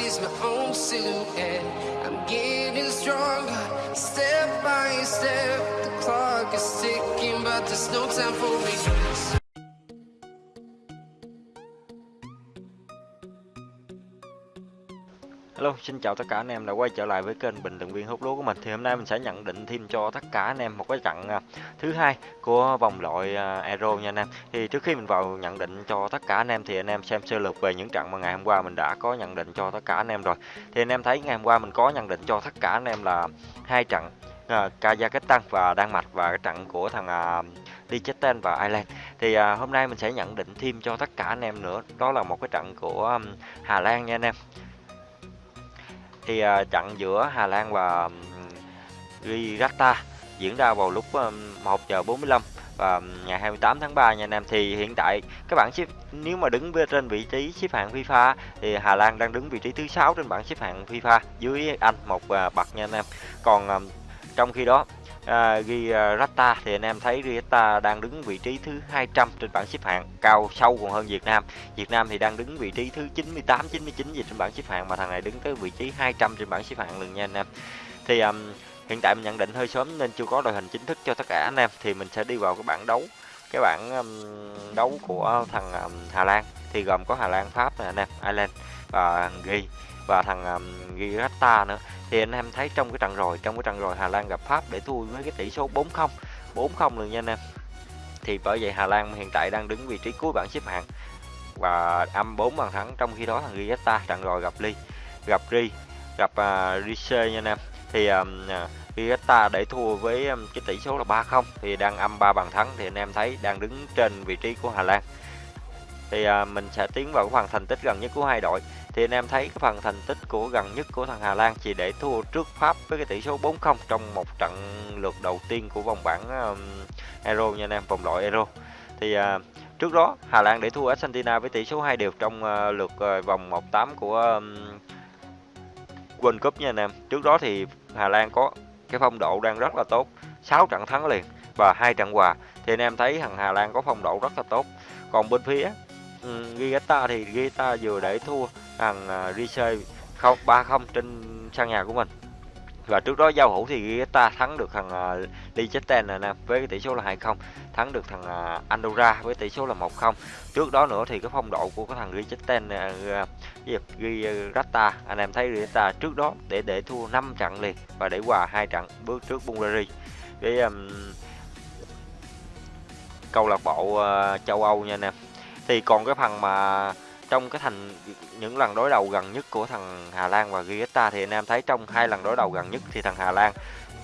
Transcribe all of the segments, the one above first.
sees my own silhouette. I'm getting stronger, step by step. The clock is ticking, but there's no time for regrets. Hello, xin chào tất cả anh em đã quay trở lại với kênh bình luận viên hút lúa của mình. Thì hôm nay mình sẽ nhận định thêm cho tất cả anh em một cái trận à, thứ hai của vòng loại à, Euro nha anh em. Thì trước khi mình vào nhận định cho tất cả anh em thì anh em xem sơ lược về những trận mà ngày hôm qua mình đã có nhận định cho tất cả anh em rồi. Thì anh em thấy ngày hôm qua mình có nhận định cho tất cả anh em là hai trận uh, Kazakhstan và Đan Mạch và cái trận của thằng uh, Liechtenstein và Ireland. Thì uh, hôm nay mình sẽ nhận định thêm cho tất cả anh em nữa. Đó là một cái trận của um, Hà Lan nha anh em thì uh, à, trận giữa Hà Lan và um, Gibraltar diễn ra vào lúc um, 1 giờ 45 và ngày 28 tháng 3 nha anh em. Thì hiện tại các bạn xếp nếu mà đứng trên vị trí xếp hạng FIFA thì Hà Lan đang đứng vị trí thứ sáu trên bảng xếp hạng FIFA dưới Anh một uh, bậc nha anh em. Còn um, trong khi đó uh, rata thì anh em thấy Gibraltar đang đứng vị trí thứ 200 trên bảng xếp hạng cao sâu còn hơn Việt Nam. Việt Nam thì đang đứng vị trí thứ 98 99 gì trên bảng xếp hạng mà thằng này đứng tới vị trí 200 trên bảng xếp hạng lần nha anh em. Thì um, hiện tại mình nhận định hơi sớm nên chưa có đội hình chính thức cho tất cả anh em thì mình sẽ đi vào cái bảng đấu cái bảng um, đấu của thằng um, Hà Lan. Thì gồm có Hà Lan Pháp này anh em Ireland và Ghi và thằng à, um, Gibraltar nữa. Thì anh em thấy trong cái trận rồi trong cái trận rồi Hà Lan gặp Pháp để thua với cái tỷ số 4-0 4-0 luôn nha anh em. Thì bởi vậy Hà Lan hiện tại đang đứng vị trí cuối bảng xếp hạng và âm 4 bàn thắng trong khi đó thằng Gibraltar trận rồi gặp Ly gặp Ri gặp uh, Rice nha anh em. Thì à, um, Gibraltar để thua với um, cái tỷ số là 3-0 thì đang âm 3 bàn thắng thì anh em thấy đang đứng trên vị trí của Hà Lan thì à, mình sẽ tiến vào cái phần thành tích gần nhất của hai đội. Thì anh em thấy cái phần thành tích của gần nhất của thằng Hà Lan chỉ để thua trước Pháp với cái tỷ số 4-0 trong một trận lượt đầu tiên của vòng bảng um, Euro nha anh em vòng loại Euro. Thì à, trước đó Hà Lan để thua Argentina với tỷ số 2 đều trong uh, lượt uh, vòng 1-8 của um, World Cup nha anh em. Trước đó thì Hà Lan có cái phong độ đang rất là tốt 6 trận thắng liền và hai trận hòa. Thì anh em thấy thằng Hà Lan có phong độ rất là tốt. Còn bên phía um, thì Gigata vừa để thua thằng à, uh, Rice không 3-0 trên sân nhà của mình. Và trước đó giao hữu thì Gigata thắng được thằng uh, Liechtenstein nè với tỷ số là 2-0 thắng được thằng uh, Andorra với tỷ số là 1-0 trước đó nữa thì cái phong độ của cái thằng Liechtenstein uh, Gibraltar anh em thấy Gigata trước đó để để thua 5 trận liền và để hòa hai trận bước trước Bulgaria. Cái um, câu lạc bộ uh, châu Âu nha anh em thì còn cái phần mà trong cái thành, những lần đối đầu gần nhất của thằng Hà Lan và Gibraltar thì anh em thấy trong hai lần đối đầu gần nhất thì thằng Hà Lan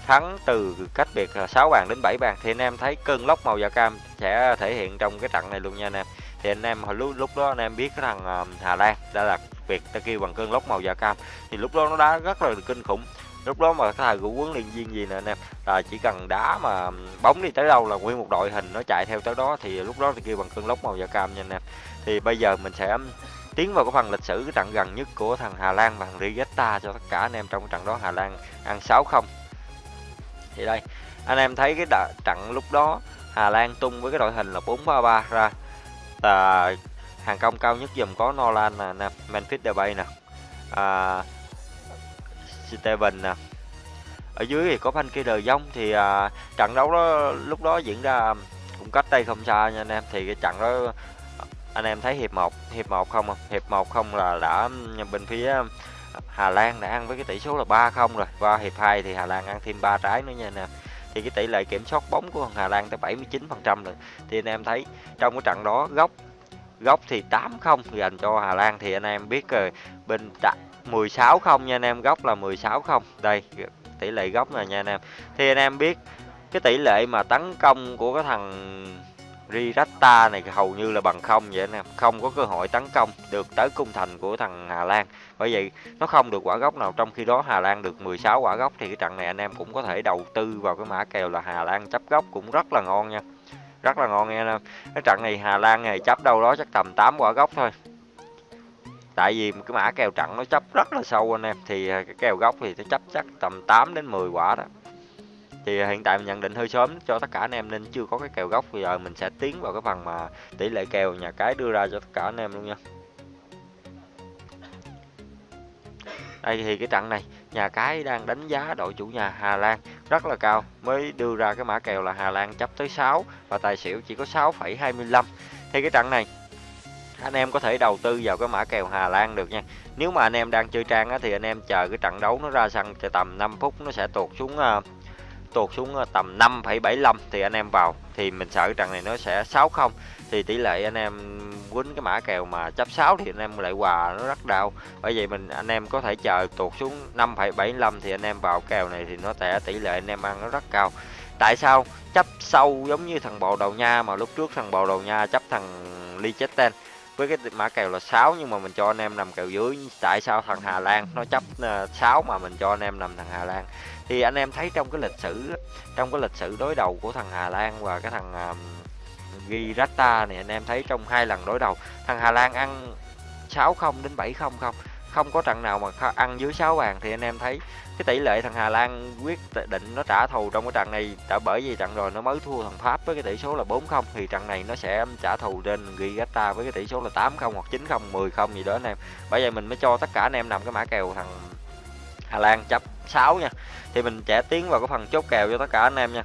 thắng từ cách biệt 6 bàn đến 7 bàn thì anh em thấy cơn lốc màu da cam sẽ thể hiện trong cái trận này luôn nha anh em. Thì anh em hồi lúc lúc đó anh em biết cái thằng ờ, Hà Lan đã là việc ta kêu bằng cơn lốc màu da cam. Thì lúc đó nó đá rất là kinh khủng lúc đó mà cái thằng của huấn luyện viên gì nè anh em là chỉ cần đá mà bóng đi tới đâu là nguyên một đội hình nó chạy theo tới đó thì lúc đó thì kêu bằng cơn lốc màu da cam nha anh em thì bây giờ mình sẽ tiến vào cái phần lịch sử cái trận gần nhất của thằng Hà Lan và thằng Rigetta cho tất cả anh em trong cái trận đó Hà Lan ăn 6-0 thì đây anh em thấy cái đợt, trận lúc đó Hà Lan tung với cái đội hình là 4-3-3 ra. Là hàng công cao nhất dùm có Nolan nè, Memphis Depay nè. À, Steven nè. Ở dưới thì có Frankie De Jong thì à, trận đấu đó lúc đó diễn ra cũng cách đây không xa nha anh em. Thì cái trận đó anh em thấy hiệp 1 hiệp 1 không không? Hiệp 1 không là đã ừ, bên phía ừ, Hà Lan đã ăn với cái tỷ số là 3-0 rồi. Và hiệp 2 thì Hà Lan ăn thêm 3 trái nữa nha anh em. Thì cái tỷ lệ kiểm soát bóng của Hà Lan tới 79 phần trăm rồi. Thì anh em thấy trong cái trận đó góc góc thì 8-0 dành cho Hà Lan. Thì anh em biết rồi bên 16 không nha anh em góc là 16 không. Đây, tỷ lệ góc này nha anh em. Thì anh em biết cái tỷ lệ mà tấn công của cái thằng Rirata này hầu như là bằng không vậy anh em. Không có cơ hội tấn công được tới cung thành của thằng Hà Lan. Bởi vậy, nó không được quả gốc nào, trong khi đó Hà Lan được 16 quả gốc, thì cái trận này anh em cũng có thể đầu tư vào cái mã kèo là Hà Lan chấp gốc cũng rất là ngon nha. Rất là ngon nha anh em. Cái trận này Hà Lan này chấp đâu đó chắc tầm 8 quả gốc thôi tại vì cái mã kèo trận nó chấp rất là sâu anh em. Thì à, cái kèo gốc thì nó chấp chắc tầm 8 đến 10 quả đó. Thì à, hiện tại mình nhận định hơi sớm cho tất cả anh em nên chưa có cái kèo gốc. Bây giờ mình sẽ tiến vào cái phần mà tỷ lệ kèo nhà cái đưa ra cho tất cả anh em luôn nha. Đây thì cái trận này nhà cái đang đánh giá đội chủ nhà Hà Lan rất là cao mới đưa ra cái mã kèo là Hà Lan chấp tới 6 và tài xỉu chỉ có 6,25 thì cái trận này anh em có thể đầu tư vào cái mã kèo Hà Lan được nha. Nếu mà anh em đang chơi trang á, thì anh em chờ cái trận đấu nó ra sân thì tầm 5 phút nó sẽ tuột xuống uh, tuột xuống ờ, tầm 5,75 thì anh em vào. Thì mình sợ trận này nó sẽ 6-0 thì tỷ lệ anh em quýnh cái mã kèo mà chấp 6 thì anh em lại hòa nó rất đau. Bởi vậy mình anh em có thể chờ tuột xuống 5,75 thì anh em vào kèo này thì nó sẽ tỷ lệ anh em ăn nó rất cao. Tại sao? Chấp sâu giống như thằng bồ đầu nha mà lúc trước thằng bồ đầu nha chấp thằng Liechtenstein với cái mã kèo là 6 nhưng mà mình cho anh em nằm kèo dưới. Tại sao thằng Hà Lan? Nó chấp ờ, 6 mà mình cho anh em nằm thằng Hà Lan. Thì anh em thấy trong cái lịch sử trong cái lịch sử đối đầu của thằng Hà Lan và cái thằng ờ, uh, Girata này anh em thấy trong hai lần đối đầu thằng Hà Lan ăn 6-0 đến 7-0 không? Không có trận nào mà ăn dưới 6 bàn thì anh em thấy cái tỷ lệ thằng Hà Lan quyết định nó trả thù trong cái trận này, đã bởi vì trận rồi nó mới thua thằng Pháp với cái tỷ số là 4-0 thì trận này nó sẽ trả thù trên Gigata với cái tỷ số là 8-0 hoặc 9-0 10-0 gì đó anh em. Bởi vậy mình mới cho tất cả anh em nằm cái mã kèo thằng Hà Lan chấp 6 nha. Thì mình sẽ tiến vào cái phần chốt kèo cho tất cả anh em nha.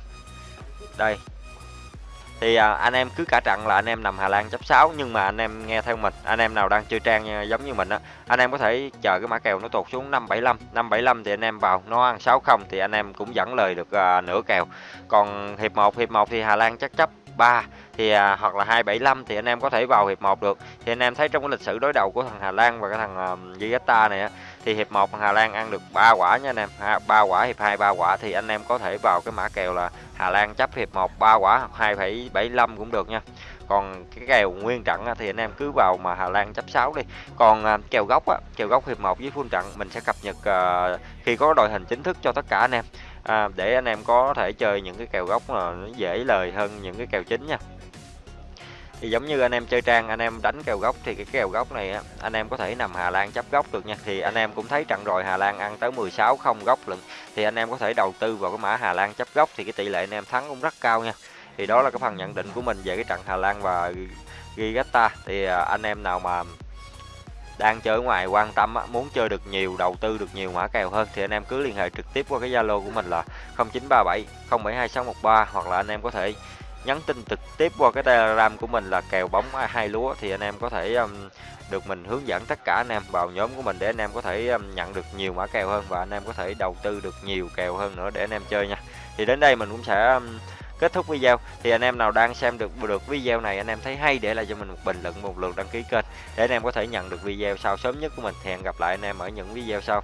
Đây thì à, anh em cứ cả trận là anh em nằm Hà Lan chấp 6 nhưng mà anh em nghe theo mình anh em nào đang chơi trang giống như mình á anh em có thể chờ cái mã kèo nó tụt xuống 575 575 thì anh em vào nó ăn 60 thì anh em cũng dẫn lời được à, nửa kèo. Còn hiệp 1 hiệp 1 thì Hà Lan chắc chấp 3 thì à, hoặc là 275 thì anh em có thể vào hiệp 1 được. Thì anh em thấy trong cái lịch sử đối đầu của thằng Hà Lan và cái thằng uh, này á thì hiệp 1 Hà Lan ăn được 3 quả nha anh em. Ha, 3 quả hiệp 2 3 quả thì anh em có thể vào cái mã kèo là Hà Lan chấp hiệp 1 3 quả hoặc 2,75 cũng được nha còn cái kèo nguyên trận thì anh em cứ vào mà Hà Lan chấp 6 đi. Còn à, kèo gốc á kèo gốc hiệp 1 với full trận mình sẽ cập nhật à, khi có đội hình chính thức cho tất cả anh em. À, để anh em có thể chơi những cái kèo gốc là nó dễ lời hơn những cái kèo chính nha. Thì giống như anh em chơi trang anh em đánh kèo gốc thì cái kèo gốc này anh em có thể nằm Hà Lan chấp gốc được nha. Thì anh em cũng thấy trận rồi Hà Lan ăn tới 16 không gốc lận thì anh em có thể đầu tư vào cái mã Hà Lan chấp gốc thì cái tỷ lệ anh em thắng cũng rất cao nha thì đó là cái phần nhận định của mình về cái trận Hà Lan và Gigata. Thì à, anh em nào mà đang chơi ở ngoài quan tâm muốn chơi được nhiều đầu tư được nhiều mã kèo hơn thì anh em cứ liên hệ trực tiếp qua cái Zalo của mình là 0937 072613 hoặc là anh em có thể nhắn tin trực tiếp qua cái telegram của mình là kèo bóng hai lúa thì anh em có thể um, được mình hướng dẫn tất cả anh em vào nhóm của mình để anh em có thể um, nhận được nhiều mã kèo hơn và anh em có thể đầu tư được nhiều kèo hơn nữa để anh em chơi nha. Thì đến đây mình cũng sẽ um, kết thúc video, thì anh em nào đang xem được được video này, anh em thấy hay để lại cho mình một bình luận, một lượt đăng ký kênh để anh em có thể nhận được video sau sớm nhất của mình. Hẹn gặp lại anh em ở những video sau.